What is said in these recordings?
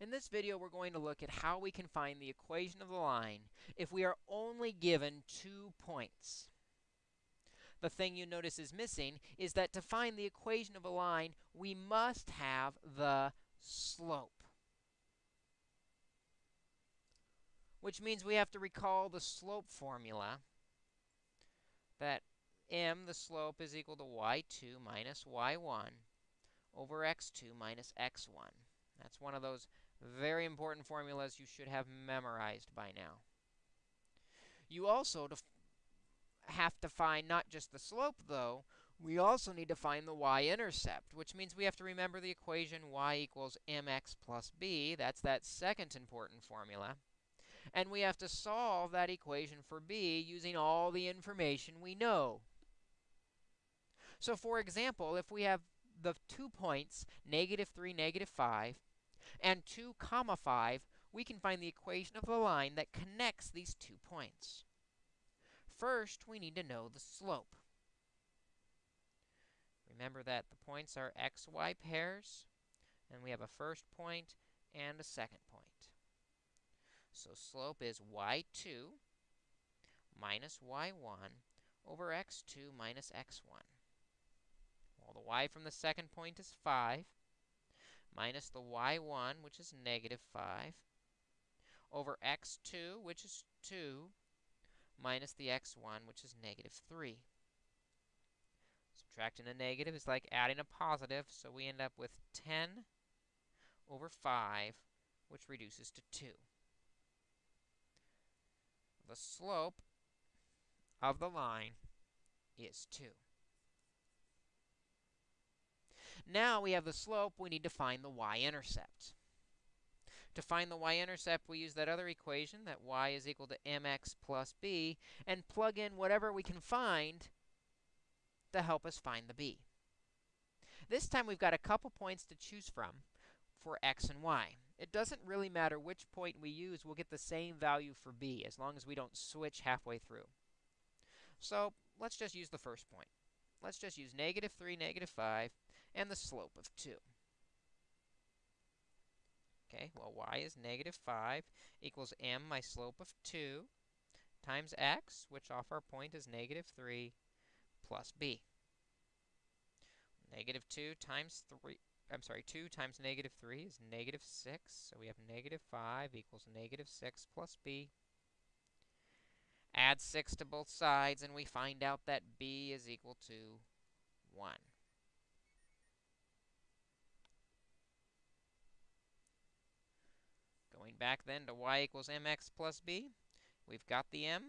In this video, we're going to look at how we can find the equation of the line if we are only given two points. The thing you notice is missing is that to find the equation of a line, we must have the slope. Which means we have to recall the slope formula that m, the slope, is equal to y2 minus y1 over x2 minus x1. That's one of those very important formulas you should have memorized by now. You also have to find not just the slope, though. We also need to find the y-intercept, which means we have to remember the equation y equals mx plus b. That's that second important formula. And we have to solve that equation for b using all the information we know. So for example, if we have the two points, negative 3, negative 5, and 2 comma 5, we can find the equation of the line that connects these two points. First, we need to know the slope. Remember that the points are xy pairs, and we have a first point and a second point. So slope is y2 minus y1 over x2 minus x1. Well, the y from the second point is 5 minus the y1, which is negative 5, over x2, which is 2, minus the x1, which is negative 3. Subtracting a negative is like adding a positive, so we end up with 10 over 5, which reduces to 2. The slope of the line is 2. Now we have the slope, we need to find the y-intercept. To find the y-intercept, we use that other equation, that y is equal to mx plus b, and plug in whatever we can find to help us find the b. This time we've got a couple points to choose from for x and y. It doesn't really matter which point we use, we'll get the same value for b, as long as we don't switch halfway through. So let's just use the first point. Let's just use negative 3, negative 5, and the slope of 2. Okay, well, y is negative 5 equals m, my slope of 2, times x, which off our point is negative 3, plus b. Negative 2 times 3, I'm sorry, 2 times negative 3 is negative 6. So we have negative 5 equals negative 6 plus b. Add 6 to both sides, and we find out that b is equal to 1. Going back then to y equals mx plus b, we've got the m,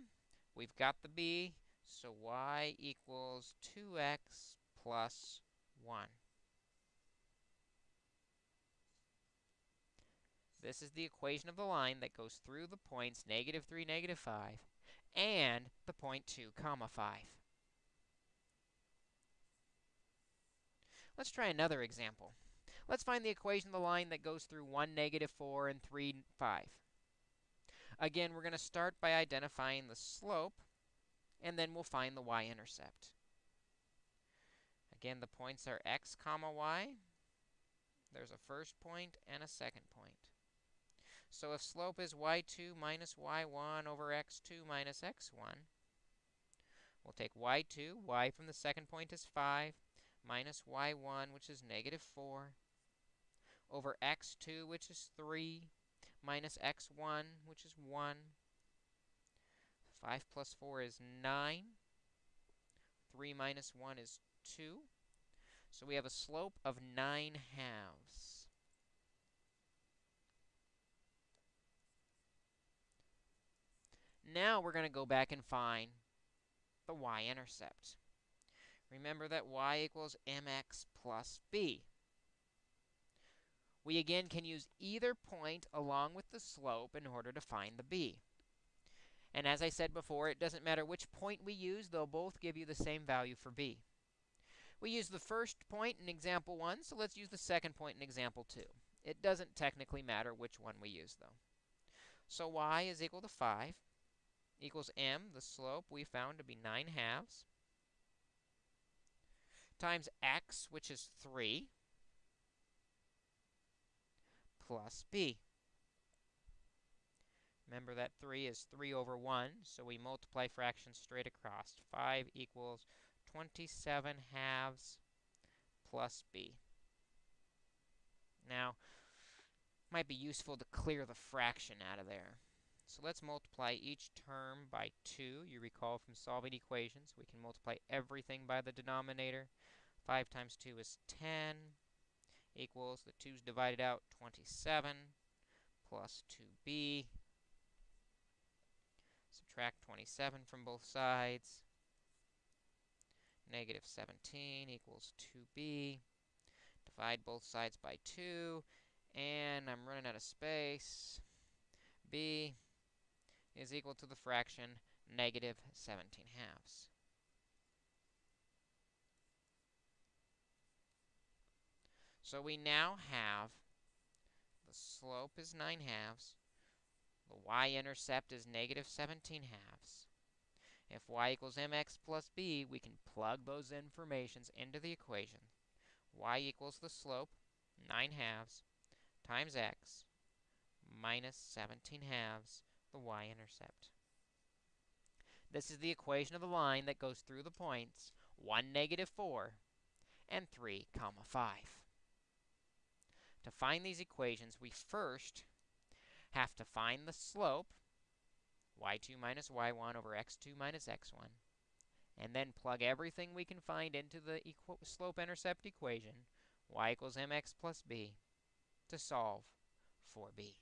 we've got the b, so y equals 2x plus 1. This is the equation of the line that goes through the points negative 3, negative 5, and the point 2, comma 5. Let's try another example. Let's find the equation of the line that goes through 1, negative 4, and 3, 5. Again, we're going to start by identifying the slope, and then we'll find the y-intercept. Again, the points are x comma y. There's a first point and a second point. So if slope is y2 minus y1 over x2 minus x1, we'll take y2, y from the second point is 5, minus y1, which is negative 4, over x2, which is 3, minus x1, which is 1. 5 plus 4 is 9. 3 minus 1 is 2. So we have a slope of 9 halves. Now we're going to go back and find the y-intercept. Remember that y equals mx plus b. We again can use either point along with the slope in order to find the b. And as I said before, it doesn't matter which point we use, they'll both give you the same value for b. We use the first point in example 1, so let's use the second point in example 2. It doesn't technically matter which one we use, though. So y is equal to 5 equals m, the slope we found to be 9 halves, times x, which is 3, plus b. Remember that 3 is 3 over 1, so we multiply fractions straight across. 5 equals 27 halves plus b. Now, might be useful to clear the fraction out of there. So let's multiply each term by 2. You recall from solving equations, we can multiply everything by the denominator. 5 times 2 is 10 equals, the 2's divided out, 27 plus 2b. Subtract 27 from both sides. Negative 17 equals 2b. Divide both sides by 2. And I'm running out of space. b is equal to the fraction negative 17 halves. So we now have the slope is 9 halves, the y-intercept is negative 17 halves. If y equals mx plus b, we can plug those informations into the equation. y equals the slope, 9 halves, times x, minus 17 halves, the y-intercept. This is the equation of the line that goes through the points 1, negative 4, and 3, comma 5. To find these equations, we first have to find the slope, y2 minus y1 over x2 minus x1, and then plug everything we can find into the slope-intercept equation, y equals mx plus b, to solve for b.